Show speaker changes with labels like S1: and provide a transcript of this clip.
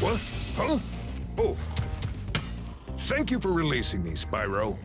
S1: What? Huh? Oh. Thank you for releasing me, Spyro.